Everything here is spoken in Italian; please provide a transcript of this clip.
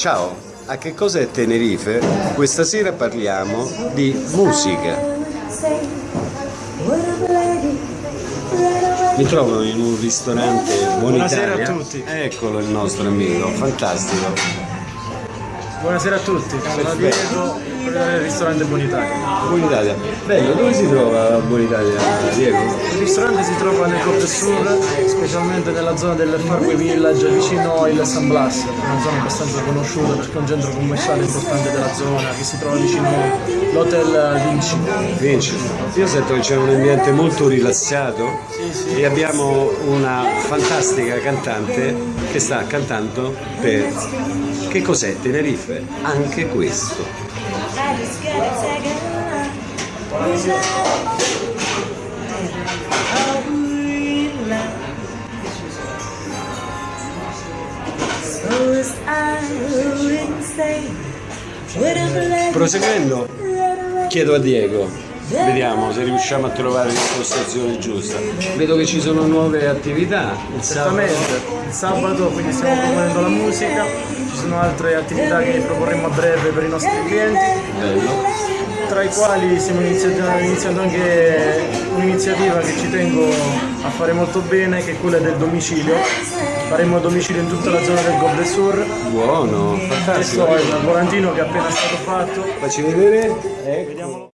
Ciao, a che cos'è Tenerife? Questa sera parliamo di musica. Mi trovo in un ristorante Buonitalia. Buonasera a tutti. Eccolo il nostro amico, fantastico. Buonasera a tutti, sono Diego, del ristorante Buonitalia. Buonitalia. Bello, dove si trova Buonitalia, Diego? Il ristorante si trova nel Côte Sur, specialmente nella zona del Farway Village vicino il San Blas, una zona abbastanza conosciuta perché è un centro commerciale importante della zona che si trova vicino l'Hotel Vinci. Vinci. Io sento che c'è un ambiente molto rilassato e abbiamo una fantastica cantante che sta cantando per che cos'è Tenerife? Anche questo. Proseguendo, chiedo a Diego, vediamo se riusciamo a trovare l'impostazione giusta. Vedo che ci sono nuove attività. Il sabato. Il sabato quindi stiamo proponendo la musica, ci sono altre attività che proporremo a breve per i nostri clienti, Bello. Quali stiamo iniziando, iniziando anche un'iniziativa che ci tengo a fare molto bene, che è quella del domicilio. Faremo il domicilio in tutta la zona del Gobbe Sur. Buono, fantastico. Questo è il volantino che è appena stato fatto. Facci vedere. Ecco. Vediamolo.